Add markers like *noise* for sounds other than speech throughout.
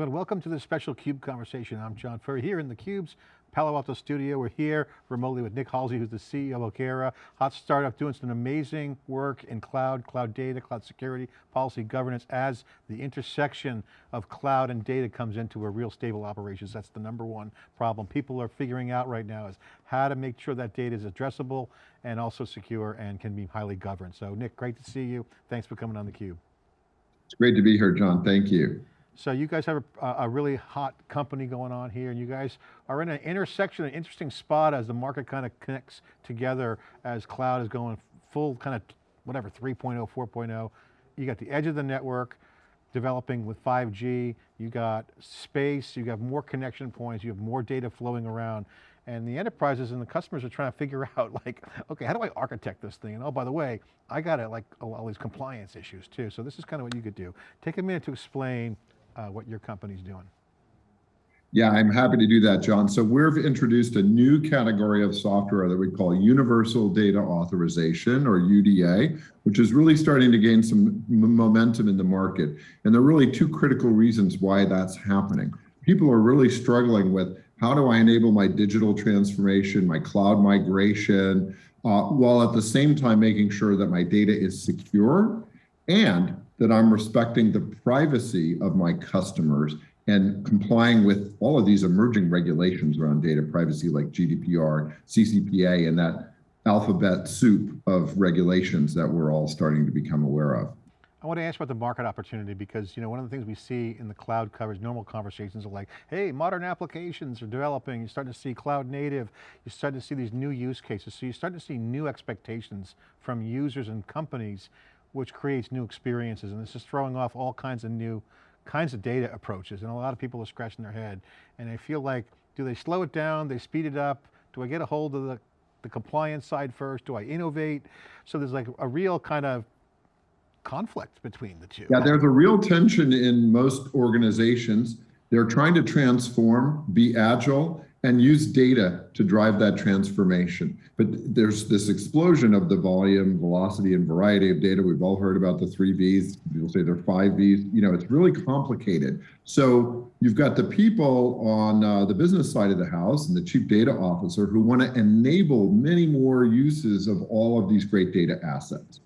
gentlemen, welcome to this special CUBE conversation. I'm John Furrier here in the CUBE's Palo Alto studio. We're here remotely with Nick Halsey, who's the CEO of Okera, hot startup doing some amazing work in cloud, cloud data, cloud security, policy governance as the intersection of cloud and data comes into a real stable operations. That's the number one problem people are figuring out right now is how to make sure that data is addressable and also secure and can be highly governed. So Nick, great to see you. Thanks for coming on theCUBE. It's great to be here, John, thank you. So you guys have a, a, really hot company going on here and you guys are in an intersection, an interesting spot as the market kind of connects together as cloud is going full kind of whatever, 3.0, 4.0. You got the edge of the network developing with 5G, you got space, you got more connection points, you have more data flowing around. And the enterprises and the customers are trying to figure *laughs* out like, okay, how do I architect this thing? And oh, by the way, I got it like all these compliance issues too. So this is kind of what you could do. Take a minute to explain uh, what your company's doing. Yeah, I'm happy to do that, John. So we've introduced a new category of software that we call Universal Data Authorization, or UDA, which is really starting to gain some momentum in the market. And there are really two critical reasons why that's happening. People are really struggling with how do I enable my digital transformation, my cloud migration, uh, while at the same time making sure that my data is secure and that I'm respecting the privacy of my customers and complying with all of these emerging regulations around data privacy like GDPR, CCPA, and that alphabet soup of regulations that we're all starting to become aware of. I want to ask about the market opportunity because you know one of the things we see in the cloud coverage, normal conversations are like, hey, modern applications are developing, you're starting to see cloud native, you're starting to see these new use cases, so you're starting to see new expectations from users and companies which creates new experiences. And this is throwing off all kinds of new kinds of data approaches. And a lot of people are scratching their head. And they feel like, do they slow it down? They speed it up? Do I get a hold of the, the compliance side first? Do I innovate? So there's like a real kind of conflict between the two. Yeah, there's a real tension in most organizations. They're trying to transform, be agile, and use data to drive that transformation. But there's this explosion of the volume, velocity, and variety of data. We've all heard about the three Vs. People say they're five Vs. You know, it's really complicated. So you've got the people on uh, the business side of the house and the chief data officer who want to enable many more uses of all of these great data assets.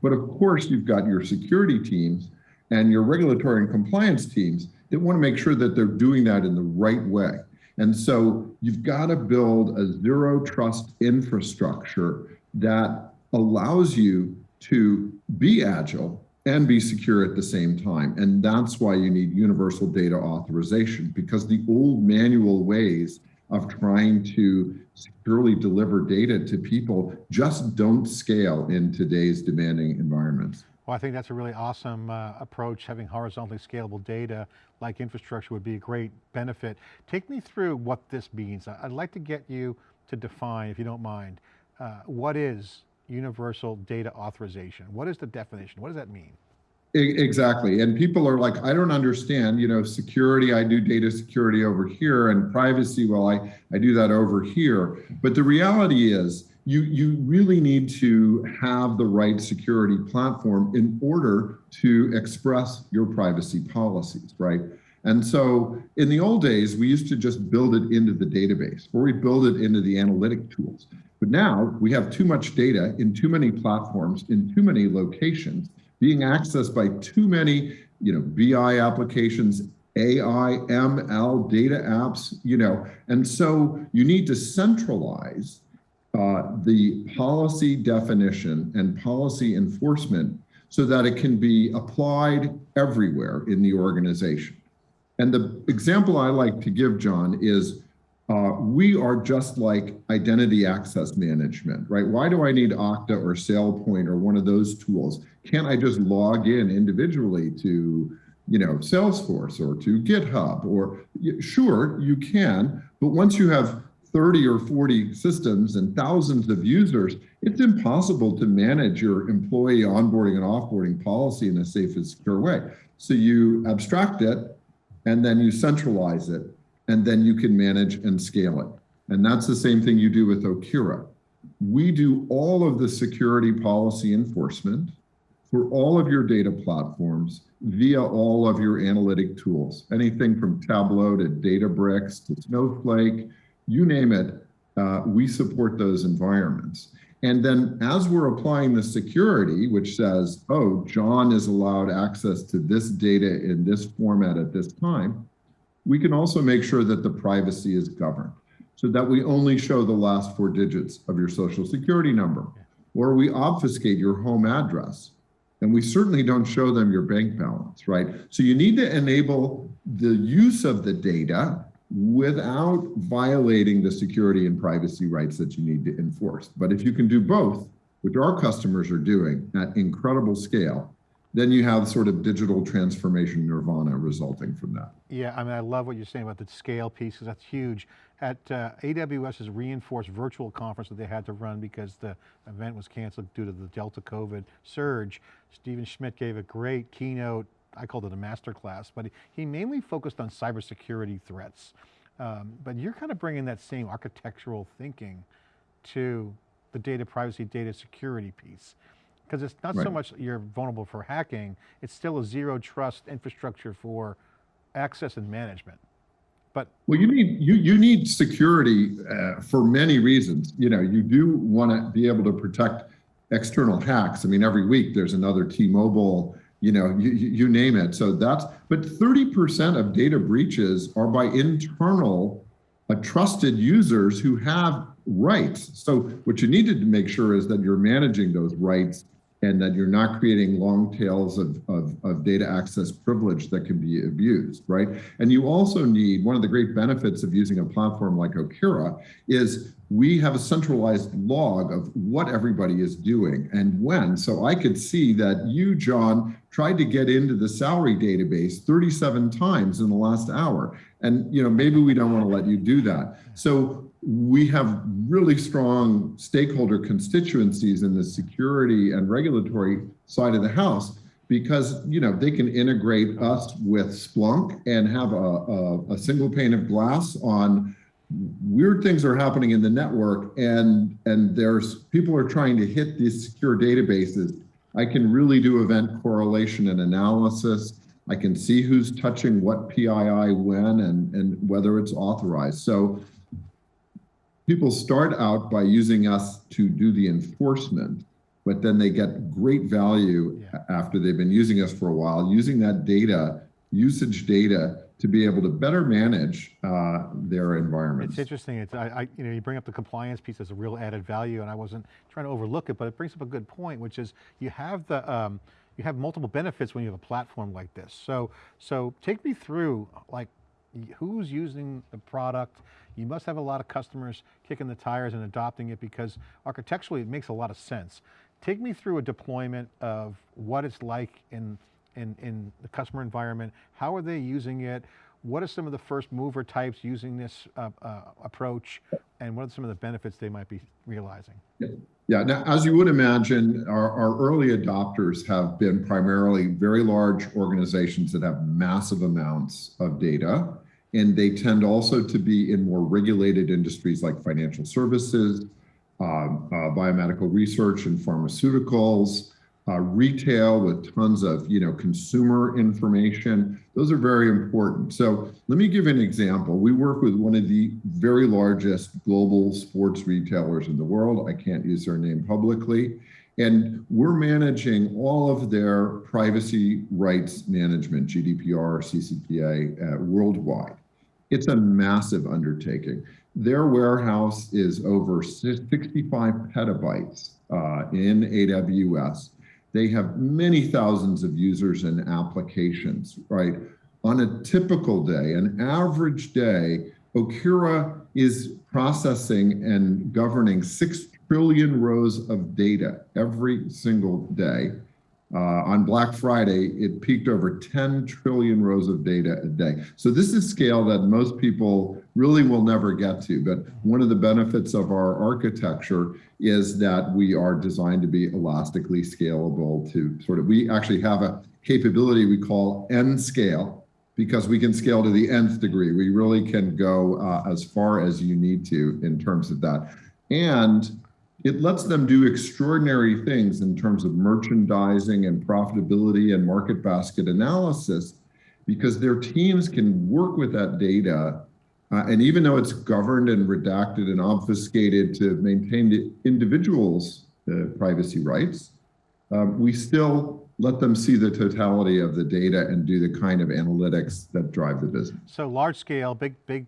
But of course, you've got your security teams and your regulatory and compliance teams that want to make sure that they're doing that in the right way. And so you've got to build a zero trust infrastructure that allows you to be agile and be secure at the same time. And that's why you need universal data authorization because the old manual ways of trying to securely deliver data to people just don't scale in today's demanding environments. Well, I think that's a really awesome uh, approach. Having horizontally scalable data like infrastructure would be a great benefit. Take me through what this means. I'd like to get you to define, if you don't mind, uh, what is universal data authorization? What is the definition? What does that mean? Exactly. And people are like, I don't understand, you know, security, I do data security over here and privacy, well, I, I do that over here. But the reality is you, you really need to have the right security platform in order to express your privacy policies, right? And so in the old days, we used to just build it into the database or we build it into the analytic tools. But now we have too much data in too many platforms, in too many locations, being accessed by too many you know, BI applications, AI, ML, data apps, you know, and so you need to centralize uh, the policy definition and policy enforcement so that it can be applied everywhere in the organization. And the example I like to give, John, is uh, we are just like identity access management, right? Why do I need Okta or SailPoint or one of those tools? Can't I just log in individually to, you know, Salesforce or to GitHub or sure, you can, but once you have 30 or 40 systems and thousands of users, it's impossible to manage your employee onboarding and offboarding policy in a safe and secure way. So you abstract it and then you centralize it and then you can manage and scale it. And that's the same thing you do with Okera. We do all of the security policy enforcement for all of your data platforms via all of your analytic tools, anything from Tableau to Databricks to Snowflake, you name it, uh, we support those environments. And then as we're applying the security, which says, oh, John is allowed access to this data in this format at this time, we can also make sure that the privacy is governed so that we only show the last four digits of your social security number, or we obfuscate your home address. And we certainly don't show them your bank balance, right? So you need to enable the use of the data without violating the security and privacy rights that you need to enforce. But if you can do both, which our customers are doing at incredible scale, then you have sort of digital transformation nirvana resulting from that. Yeah, I mean, I love what you're saying about the scale piece, because that's huge. At uh, AWS's reinforced virtual conference that they had to run because the event was canceled due to the Delta COVID surge, Stephen Schmidt gave a great keynote, I called it a master class, but he, mainly focused on cybersecurity threats. Um, but you're kind of bringing that same architectural thinking to the data privacy, data security piece. Because it's not so much you're vulnerable for hacking, it's still a zero trust infrastructure for access and management. But Well, you need you you need security uh, for many reasons. You know, you do want to be able to protect external hacks. I mean, every week there's another T-Mobile. You know, you, you name it. So that's but 30% of data breaches are by internal, uh, trusted users who have rights. So what you need to make sure is that you're managing those rights and that you're not creating long tails of, of, of data access privilege that can be abused, right? And you also need, one of the great benefits of using a platform like Okera is we have a centralized log of what everybody is doing and when. So I could see that you, John, tried to get into the salary database 37 times in the last hour. And you know, maybe we don't want to let you do that. So we have really strong stakeholder constituencies in the security and regulatory side of the house because you know they can integrate us with Splunk and have a, a, a single pane of glass on weird things are happening in the network and and there's people are trying to hit these secure databases. I can really do event correlation and analysis. I can see who's touching what pii when and and whether it's authorized. So people start out by using us to do the enforcement but then they get great value Yeah. after they've been using us for a while using that data usage data to be able to better manage uh, their environments. It's interesting. It's, I, I, you know, you bring up the compliance piece as a real added value, and I wasn't trying to overlook it, but it brings up a good point, which is you have the, um, you have multiple benefits when you have a platform like this. So, so take me through, like, who's using the product? You must have a lot of customers kicking the tires and adopting it because architecturally it makes a lot of sense. Take me through a deployment of what it's like in in, in the customer environment? How are they using it? What are some of the first mover types using this uh, uh, approach? And what are some of the benefits they might be realizing? Yeah, now, as you would imagine, our, our early adopters have been primarily very large organizations that have massive amounts of data. And they tend also to be in more regulated industries like financial services, um, uh, biomedical research and pharmaceuticals, uh, retail with tons of you know consumer information. Those are very important. So let me give an example. We work with one of the very largest global sports retailers in the world. I can't use their name publicly. And we're managing all of their privacy rights management, GDPR, CCPA, uh, worldwide. It's a massive undertaking. Their warehouse is over 65 petabytes uh, in AWS. They have many thousands of users and applications, right? On a typical day, an average day, Okera is processing and governing 6 trillion rows of data every single day. Uh, on Black Friday, it peaked over 10 trillion rows of data a day. So this is scale that most people really will never get to. But one of the benefits of our architecture is that we are designed to be elastically scalable to sort of, we actually have a capability we call N scale because we can scale to the nth degree. We really can go uh, as far as you need to in terms of that. And it lets them do extraordinary things in terms of merchandising and profitability and market basket analysis because their teams can work with that data. Uh, and even though it's governed and redacted and obfuscated to maintain the individual's uh, privacy rights, um, we still let them see the totality of the data and do the kind of analytics that drive the business. So large scale, big, big,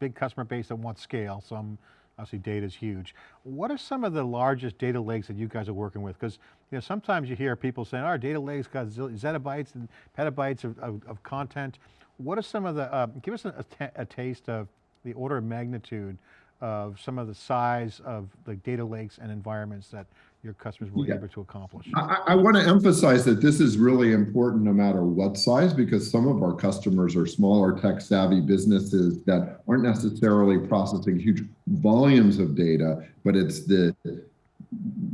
big customer base that wants scale. Some obviously data is huge. What are some of the largest data lakes that you guys are working with? Because you know sometimes you hear people saying, "Our data lakes got zettabytes and petabytes of, of, of content." What are some of the? Uh, give us a, a taste of the order of magnitude of some of the size of the data lakes and environments that your customers were Yeah. able to accomplish. I, I want to emphasize that this is really important no matter what size, because some of our customers are smaller tech savvy businesses that aren't necessarily processing huge volumes of data, but it's the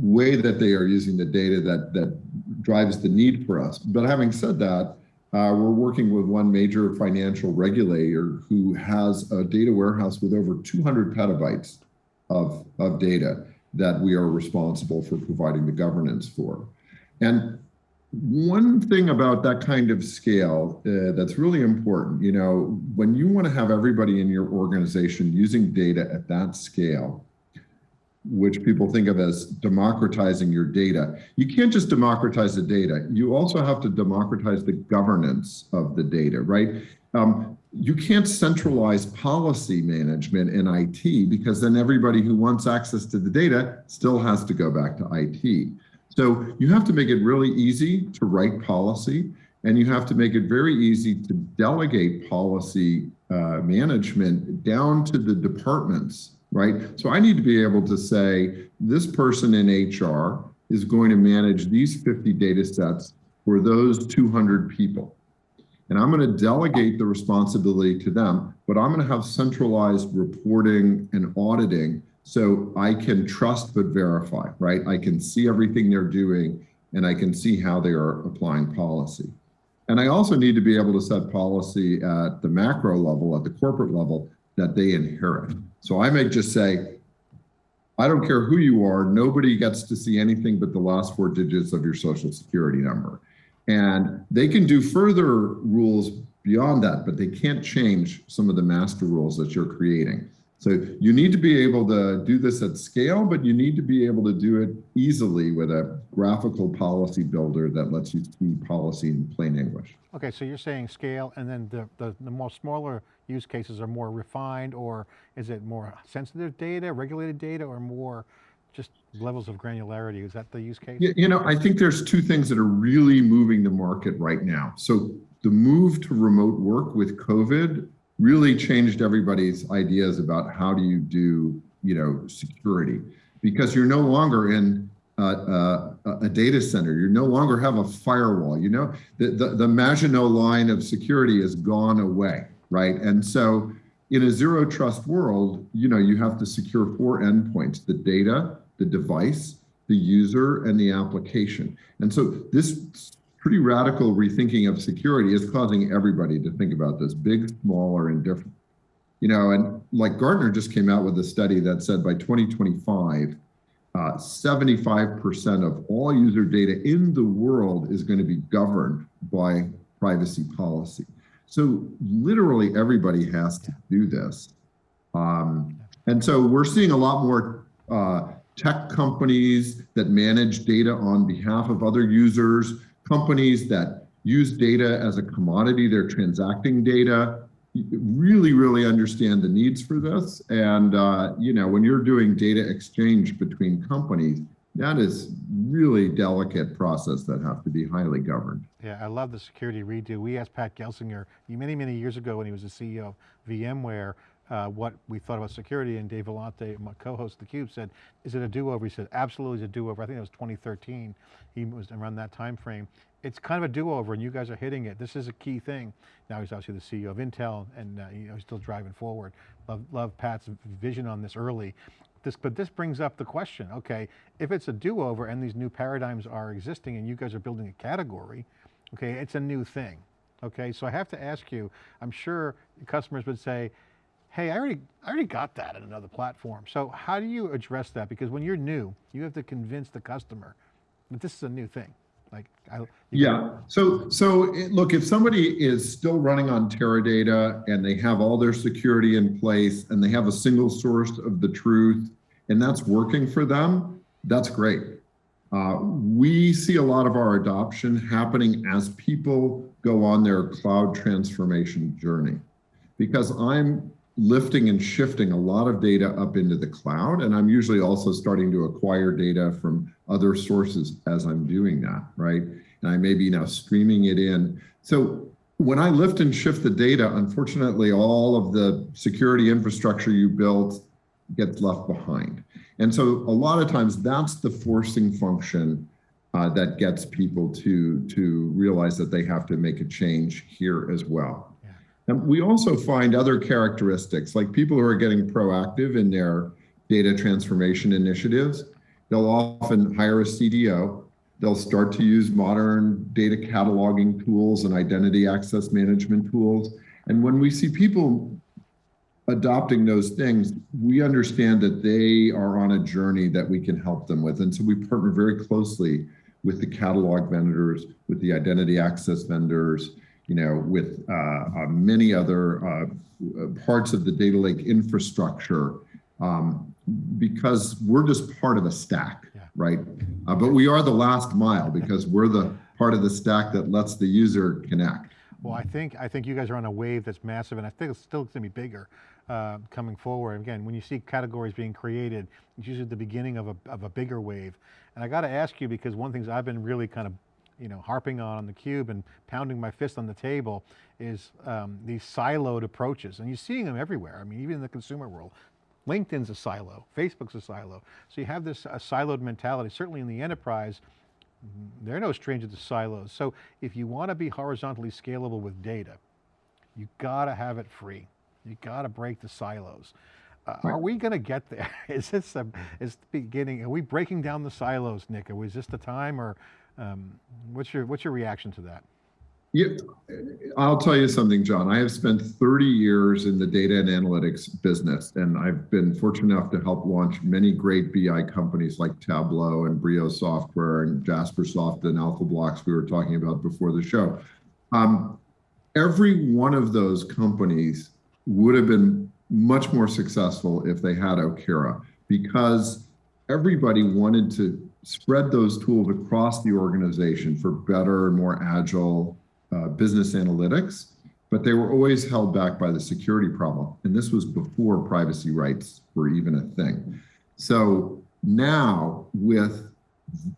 way that they are using the data that, that drives the need for us. But having said that, uh, we're working with one major financial regulator who has a data warehouse with over 200 petabytes of, of data that we are responsible for providing the governance for. And one thing about that kind of scale uh, that's really important, you know, when you want to have everybody in your organization using data at that scale, which people think of as democratizing your data, you can't just democratize the data. You also have to democratize the governance of the data, right? Um, you can't centralize policy management in IT because then everybody who wants access to the data still has to go back to IT. So you have to make it really easy to write policy and you have to make it very easy to delegate policy uh, management down to the departments, right? So I need to be able to say, this person in HR is going to manage these 50 data sets for those 200 people. And I'm going to delegate the responsibility to them, but I'm going to have centralized reporting and auditing so I can trust but verify, right? I can see everything they're doing and I can see how they are applying policy. And I also need to be able to set policy at the macro level, at the corporate level that they inherit. So I may just say, I don't care who you are, nobody gets to see anything but the last four digits of your social security number. And they can do further rules beyond that, but they can't change some of the master rules that you're creating. So you need to be able to do this at scale, but you need to be able to do it easily with a graphical policy builder that lets you see policy in plain English. Okay, so you're saying scale and then the, the, the more smaller use cases are more refined or is it more sensitive data, regulated data or more just levels of granularity? Is that the use case? You, know, I think there's two things that are really moving the market right now. So the move to remote work with COVID really changed everybody's ideas about how do you do, you know, security because you're no longer in uh, uh, a data center. You no longer have a firewall. You know, the, the, the Maginot line of security has gone away, right? And so in a zero trust world, you know, you have to secure four endpoints, the data, the device, the user, and the application. And so this pretty radical rethinking of security is causing everybody to think about this, big, small, or indifferent. You know, and like Gartner just came out with a study that said by 2025, 75% uh, of all user data in the world is going to be governed by privacy policy. So literally everybody has to do this. Um, and so we're seeing a lot more uh, tech companies that manage data on behalf of other users, companies that use data as a commodity, they're transacting data, really, really understand the needs for this. And, uh, you know, when you're doing data exchange between companies, that is really delicate process that have to be highly governed. Yeah, I love the security redo. We asked Pat Gelsinger many, many years ago when he was the CEO of VMware, uh, what we thought about security and Dave Vellante, my co-host of theCUBE said, is it a do-over? He said, absolutely it's a do-over. I think it was 2013. He was around that time frame. It's kind of a do-over and you guys are hitting it. This is a key thing. Now he's obviously the CEO of Intel and uh, you know, he's still driving forward. Love, love Pat's vision on this early. This, but this brings up the question, okay, if it's a do-over and these new paradigms are existing and you guys are building a category, okay, it's a new thing. Okay, so I have to ask you, I'm sure customers would say, hey, I already, I already got that in another platform. So how do you address that? Because when you're new, you have to convince the customer that this is a new thing. Like, I, Yeah. So, so it, look, if somebody is still running on Teradata and they have all their security in place and they have a single source of the truth and that's working for them, that's great. Uh, we see a lot of our adoption happening as people go on their cloud transformation journey because I'm lifting and shifting a lot of data up into the cloud. And I'm usually also starting to acquire data from other sources as I'm doing that, right? And I may be now streaming it in. So when I lift and shift the data, unfortunately, all of the security infrastructure you built gets left behind. And so a lot of times that's the forcing function uh, that gets people to, to realize that they have to make a change here as well. And we also find other characteristics, like people who are getting proactive in their data transformation initiatives. They'll often hire a CDO. They'll start to use modern data cataloging tools and identity access management tools. And when we see people adopting those things, we understand that they are on a journey that we can help them with. And so we partner very closely with the catalog vendors, with the identity access vendors, you know, with uh, uh, many other uh, parts of the data lake infrastructure, um, because we're just part of a stack, Yeah. right? Uh, but we are the last mile because we're the part of the stack that lets the user connect. Well, I think I think you guys are on a wave that's massive, and I think it's still going to be bigger uh, coming forward. Again, when you see categories being created, it's usually the beginning of a of a bigger wave. And I got to ask you because one of the things I've been really kind of you know harping on on the cube and pounding my fist on the table is um, these siloed approaches, and you're seeing them everywhere. I mean, even in the consumer world. LinkedIn's a silo, Facebook's a silo. So you have this uh, siloed mentality, certainly in the enterprise, they're no stranger to silos. So if you want to be horizontally scalable with data, you got to have it free. You got to break the silos. Uh, Are we going to get there? *laughs* Is this a, is the beginning? Are we breaking down the silos, Nick? Is this the time, or um, what's your what's your reaction to that? Yeah, I'll tell you something, John. I have spent 30 years in the data and analytics business, and I've been fortunate enough to help launch many great BI companies like Tableau and Brio Software and Jaspersoft and AlphaBlox we were talking about before the show. Um, every one of those companies would have been much more successful if they had Okera because everybody wanted to spread those tools across the organization for better and more agile uh, business analytics, but they were always held back by the security problem. And this was before privacy rights were even a thing. So now with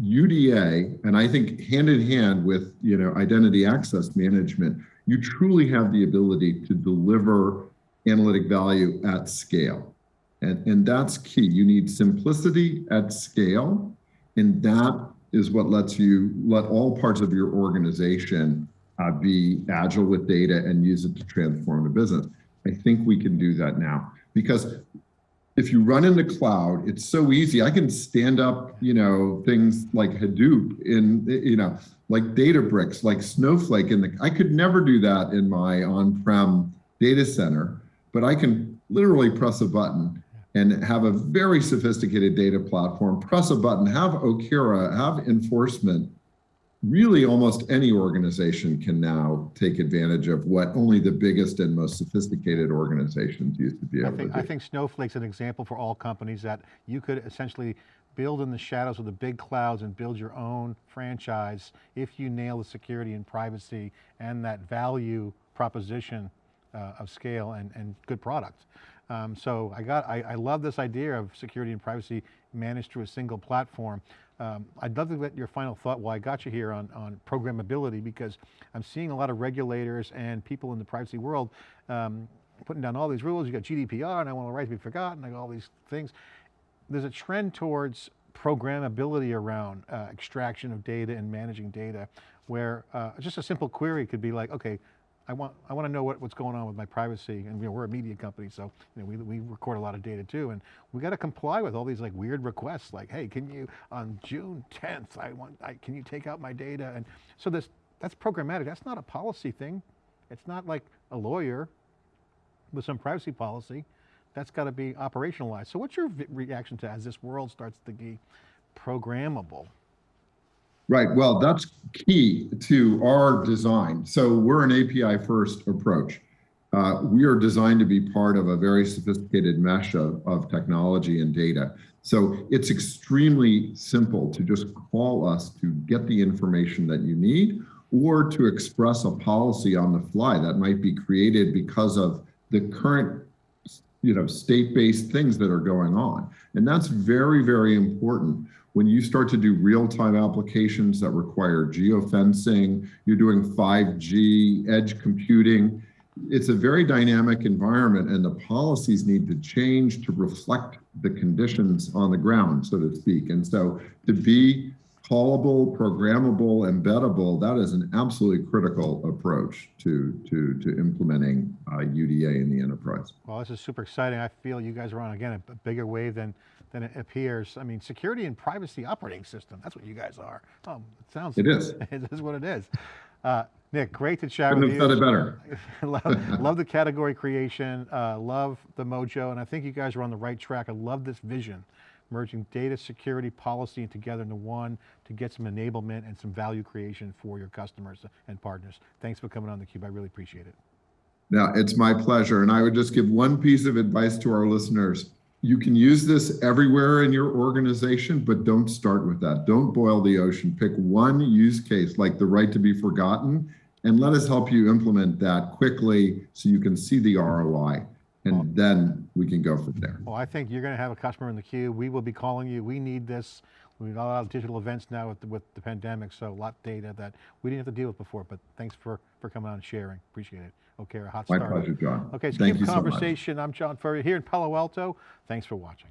UDA, and I think hand in hand with you know identity access management, you truly have the ability to deliver analytic value at scale. And, and that's key. You need simplicity at scale, and that is what lets you let all parts of your organization uh, be agile with data and use it to transform the business. I think we can do that now because if you run in the cloud, it's so easy. I can stand up, you know, things like Hadoop in, you know, like Databricks, like Snowflake in the, I could never do that in my on-prem data center, but I can literally press a button and have a very sophisticated data platform, press a button, have Okera, have enforcement, really almost any organization can now take advantage of what only the biggest and most sophisticated organizations used to be able I think, to I do. think Snowflake's an example for all companies that you could essentially build in the shadows of the big clouds and build your own franchise if you nail the security and privacy and that value proposition uh, of scale and, and good product. Um, so I got, I, I love this idea of security and privacy managed through a single platform. Um, I'd love to get your final thought while I got you here on, on programmability because I'm seeing a lot of regulators and people in the privacy world um, putting down all these rules. You got GDPR and I want the right to be forgotten, got all these things. There's a trend towards programmability around uh, extraction of data and managing data where uh, just a simple query could be like, okay, I want, I want to know what, what's going on with my privacy. And you know, we're a media company, so you know, we, we record a lot of data too. And we got to comply with all these like weird requests like, hey, can you, on June 10th, I want, I, can you take out my data? And so this, that's programmatic. That's not a policy thing. It's not like a lawyer with some privacy policy, that's got to be operationalized. So what's your reaction to as this world starts to be programmable? Right. Well, that's key to our design. So we're an API first approach. Uh, we are designed to be part of a very sophisticated mesh of, of technology and data. So it's extremely simple to just call us to get the information that you need or to express a policy on the fly that might be created because of the current you know state-based things that are going on and that's very very important when you start to do real-time applications that require geofencing you're doing 5g edge computing it's a very dynamic environment and the policies need to change to reflect the conditions on the ground so to speak and so to be callable programmable embeddable that is an absolutely critical approach to to to implementing uh, uda in the enterprise Well, this is super exciting. I feel you guys are on, again, a, a bigger wave than, than it appears. I mean, security and privacy operating system, that's what you guys are. Oh, it sounds. It is. *laughs* it is what it is. Uh, Nick, great to chat couldn't with have you. said it better *laughs* love, *laughs* love the category creation, uh, love the mojo, and I think you guys are on the right track. I love this vision, merging data security policy together into one to get some enablement and some value creation for your customers and partners. Thanks for coming on theCUBE, I really appreciate it. Now, it's my pleasure. And I would just give one piece of advice to our listeners. You can use this everywhere in your organization, but don't start with that. Don't boil the ocean. Pick one use case like the right to be forgotten and let us help you implement that quickly so you can see the ROI. And then we can go from there. Well, I think you're going to have a customer in the queue. We will be calling you. We need this. We need a lot of digital events now with the, with the pandemic, so a lot of data that we didn't have to deal with before, but thanks for, for coming on and sharing. Appreciate it. Okay, a hot My start. pleasure, John. Okay, it's Thank Cube you so. Conversation. I'm John Furrier here in Palo Alto. Thanks for watching.